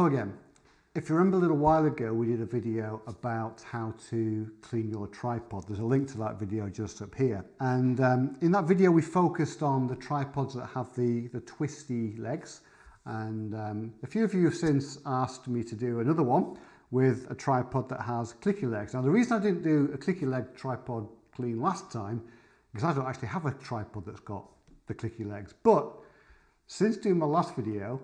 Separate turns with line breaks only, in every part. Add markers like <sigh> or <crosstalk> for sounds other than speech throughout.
Hello again. If you remember a little while ago, we did a video about how to clean your tripod. There's a link to that video just up here. And um, in that video, we focused on the tripods that have the, the twisty legs. And um, a few of you have since asked me to do another one with a tripod that has clicky legs. Now, the reason I didn't do a clicky leg tripod clean last time, because I don't actually have a tripod that's got the clicky legs. But since doing my last video,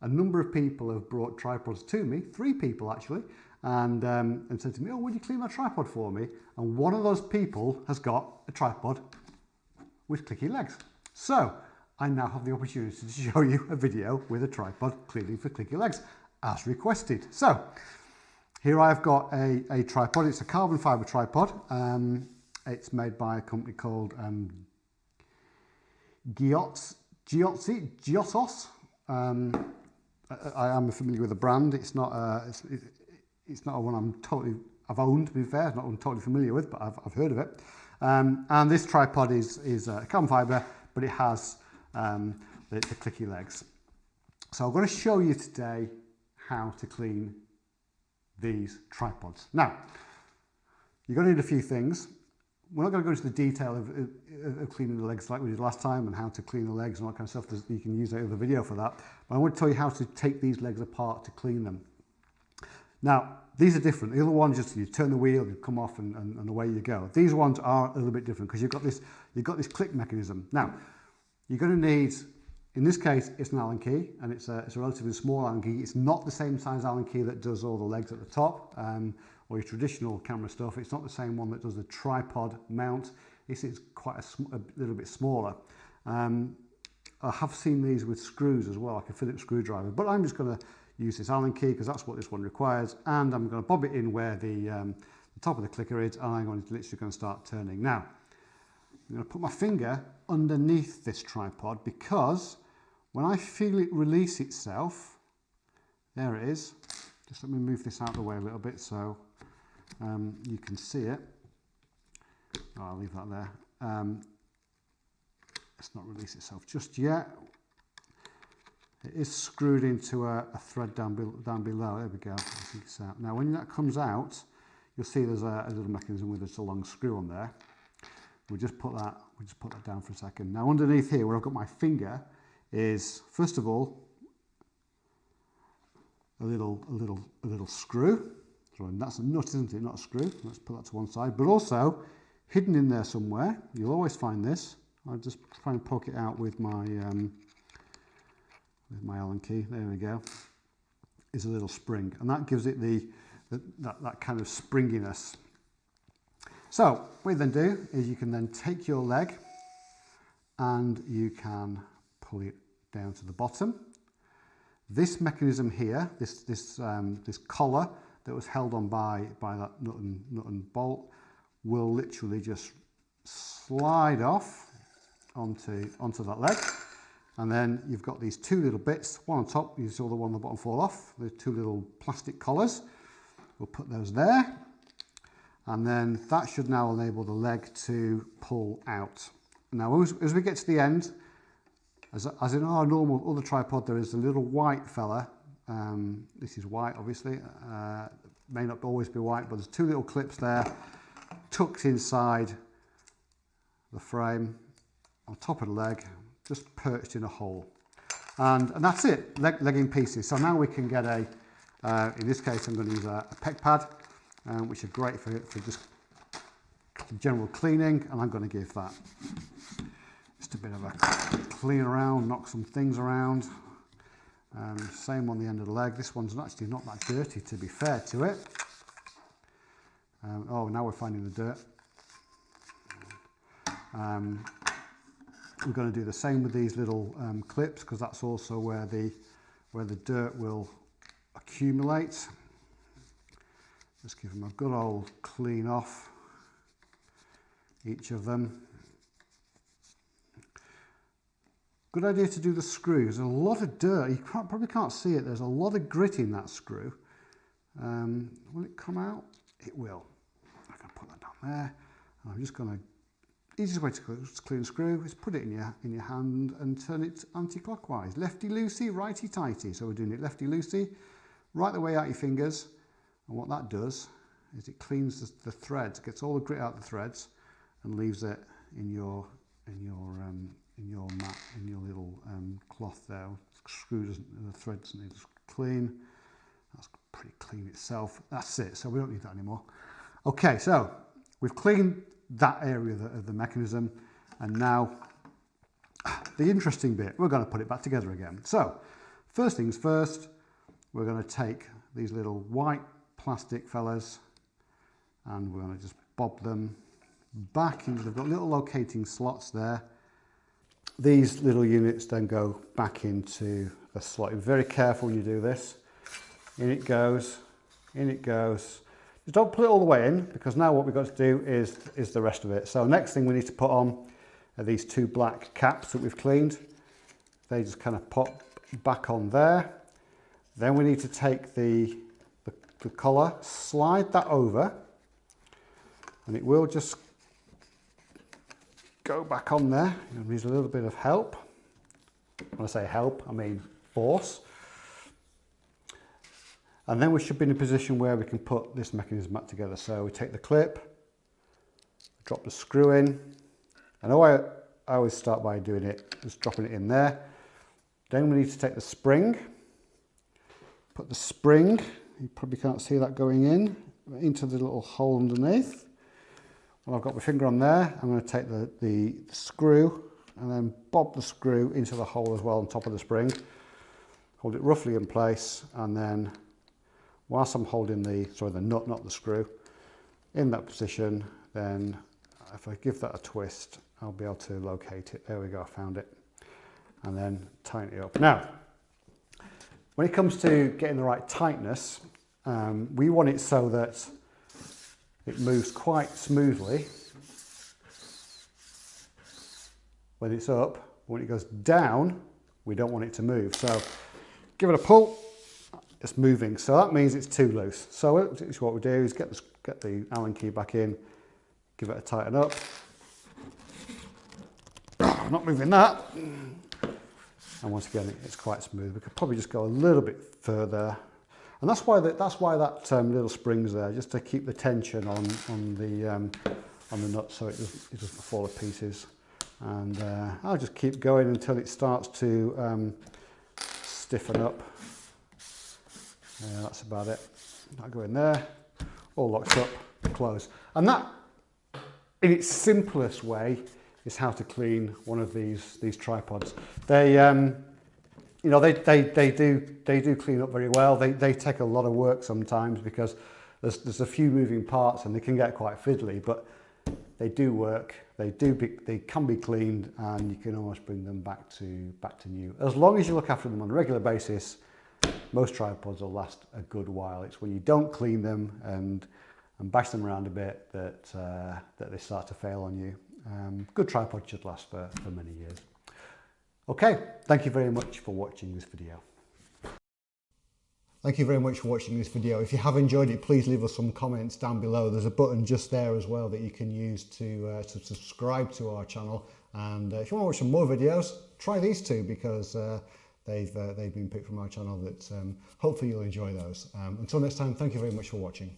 a number of people have brought tripods to me, three people actually, and, um, and said to me, oh, would you clean my tripod for me? And one of those people has got a tripod with clicky legs. So I now have the opportunity to show you a video with a tripod cleaning for clicky legs as requested. So here I've got a, a tripod, it's a carbon fibre tripod. Um, it's made by a company called um, Giotz, Giotzi, Giottos. Um, I am familiar with the brand. It's not a, it's, it's not one I'm totally, I've owned to be fair, not one I'm totally familiar with, but I've, I've heard of it. Um, and this tripod is, is a carbon fibre, but it has um, the, the clicky legs. So I'm going to show you today how to clean these tripods. Now, you're going to need a few things. We're not going to go into the detail of, of, of, cleaning the legs like we did last time and how to clean the legs and all that kind of stuff. You can use that other video for that. But I want to tell you how to take these legs apart to clean them. Now, these are different. The other ones, just you turn the wheel, you come off and, and, and away you go. These ones are a little bit different because you've got this, you've got this click mechanism. Now, you're going to need, in this case, it's an Allen key and it's a, it's a relatively small Allen key. It's not the same size Allen key that does all the legs at the top. Um, or your traditional camera stuff. It's not the same one that does the tripod mount. This is quite a, a little bit smaller. Um, I have seen these with screws as well, like a Phillips screwdriver, but I'm just going to use this Allen key because that's what this one requires. And I'm going to bob it in where the, um, the top of the clicker is, and I'm going to literally going to start turning. Now, I'm going to put my finger underneath this tripod because when I feel it release itself, there it is. Just let me move this out of the way a little bit so um, you can see it. Oh, I'll leave that there. Um, it's not released itself just yet. It is screwed into a, a thread down, be down below. There we go. Now, when that comes out, you'll see there's a, a little mechanism with a long screw on there. We'll just put that. We'll just put that down for a second. Now, underneath here, where I've got my finger, is first of all a little, a little, a little screw. That's a nut, isn't it? Not a screw. Let's put that to one side. But also, hidden in there somewhere, you'll always find this. I'll just try and poke it out with my um, with my Allen key. There we go. Is a little spring, and that gives it the, the that, that kind of springiness. So what you then do is you can then take your leg and you can pull it down to the bottom. This mechanism here, this this um, this collar that was held on by, by that nut and, nut and bolt will literally just slide off onto, onto that leg. And then you've got these two little bits, one on top, you saw the one on the bottom fall off, the two little plastic collars. We'll put those there. And then that should now enable the leg to pull out. Now, as, as we get to the end, as, as in our normal other tripod, there is a little white fella um, this is white, obviously. Uh, may not always be white, but there's two little clips there tucked inside the frame on top of the leg, just perched in a hole. And, and that's it, leg, legging pieces. So now we can get a, uh, in this case, I'm going to use a, a peg pad, um, which are great for, for just general cleaning, and I'm going to give that a bit of a clean around, knock some things around, um, same on the end of the leg. This one's actually not that dirty, to be fair to it. Um, oh, now we're finding the dirt. Um, we're going to do the same with these little um, clips because that's also where the where the dirt will accumulate. Just give them a good old clean off each of them. Good idea to do the screws. A lot of dirt. You can't, probably can't see it. There's a lot of grit in that screw. Um, will it come out? It will. I can put that down there. I'm just going to, easiest way to clean screw is put it in your, in your hand and turn it anti-clockwise. Lefty-loosey, righty-tighty. So we're doing it lefty-loosey. right the way out your fingers. And what that does is it cleans the, the threads, gets all the grit out of the threads and leaves it in your in your um, in your mat in your little um, cloth there. Screw doesn't the thread doesn't need to clean. That's pretty clean itself. That's it. So we don't need that anymore. Okay, so we've cleaned that area of the, of the mechanism, and now the interesting bit. We're going to put it back together again. So first things first, we're going to take these little white plastic fellas and we're going to just bob them back into, they've got little locating slots there. These little units then go back into the slot. Be very careful when you do this. In it goes, in it goes. Just don't put it all the way in because now what we've got to do is, is the rest of it. So next thing we need to put on are these two black caps that we've cleaned. They just kind of pop back on there. Then we need to take the, the, the collar, slide that over and it will just go back on there. It needs a little bit of help. When I say help, I mean force. And then we should be in a position where we can put this mechanism back together. So we take the clip, drop the screw in. And I, I always start by doing it, just dropping it in there. Then we need to take the spring, put the spring, you probably can't see that going in, into the little hole underneath. Well, I've got my finger on there. I'm going to take the, the screw and then bob the screw into the hole as well on top of the spring. Hold it roughly in place and then whilst I'm holding the, sorry, the nut, not the screw, in that position, then if I give that a twist, I'll be able to locate it. There we go, I found it. And then tighten it up. Now, when it comes to getting the right tightness, um, we want it so that it moves quite smoothly when it's up. When it goes down, we don't want it to move. So give it a pull, it's moving. So that means it's too loose. So what we do is get the, get the Allen key back in, give it a tighten up. <sighs> not moving that. And once again, it's quite smooth. We could probably just go a little bit further and that's why, that's why that um, little spring's there, just to keep the tension on, on, the, um, on the nut so it doesn't, it doesn't fall to pieces. And uh, I'll just keep going until it starts to um, stiffen up. Yeah, that's about it. I'll go in there, all locked up, closed. And that, in its simplest way, is how to clean one of these, these tripods. They, um, you know, they, they, they, do, they do clean up very well. They, they take a lot of work sometimes because there's, there's a few moving parts and they can get quite fiddly, but they do work. They, do be, they can be cleaned and you can almost bring them back to, back to new. As long as you look after them on a regular basis, most tripods will last a good while. It's when you don't clean them and, and bash them around a bit that, uh, that they start to fail on you. Um, good tripod should last for, for many years. Okay, thank you very much for watching this video. Thank you very much for watching this video. If you have enjoyed it, please leave us some comments down below. There's a button just there as well that you can use to, uh, to subscribe to our channel. And uh, if you want to watch some more videos, try these two because uh, they've, uh, they've been picked from our channel that um, hopefully you'll enjoy those. Um, until next time, thank you very much for watching.